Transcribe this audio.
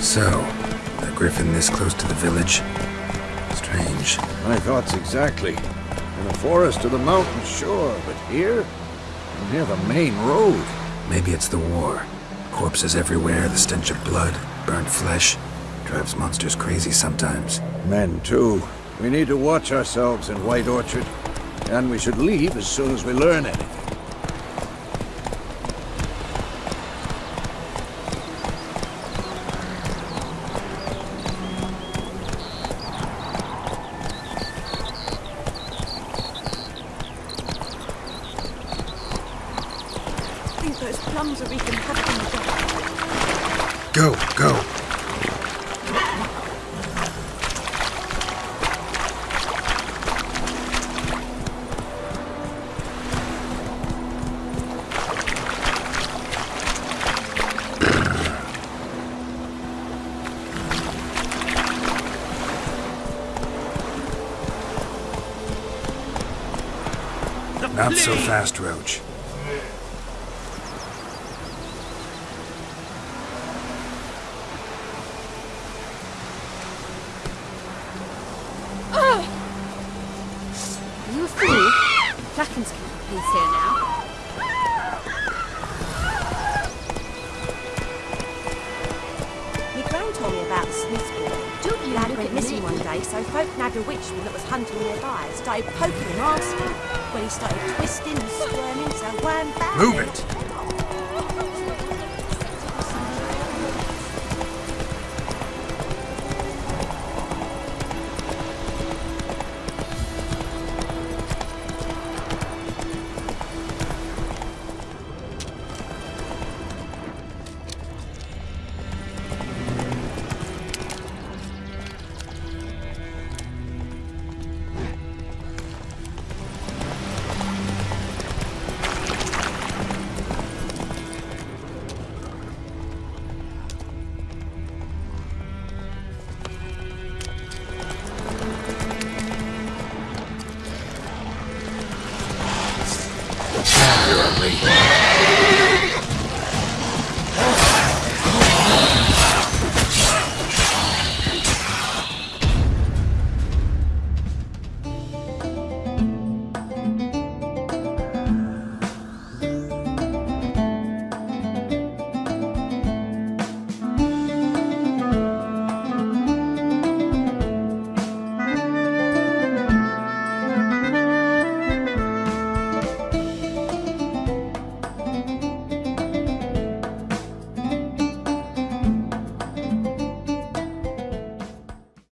So, a griffin this close to the village? Strange. My thoughts exactly. In the forest or the mountains, sure, but here? Near the main road. Maybe it's the war. Corpses everywhere, the stench of blood, burnt flesh. Drives monsters crazy sometimes. Men, too. We need to watch ourselves in White Orchard. And we should leave as soon as we learn anything. Those plums are wreaking havoc on the garden. Go, go. Not so fast, Roach. Are you a fool? Flackens keep the peace here now. My gran told me about the Smith's boy. Don't you Lad went missing me. one day, so folk nabbed a witchman that was hunting nearby. Started poking him, asking. When he started twisting and squirming, so wham bam. Move it! Ugly.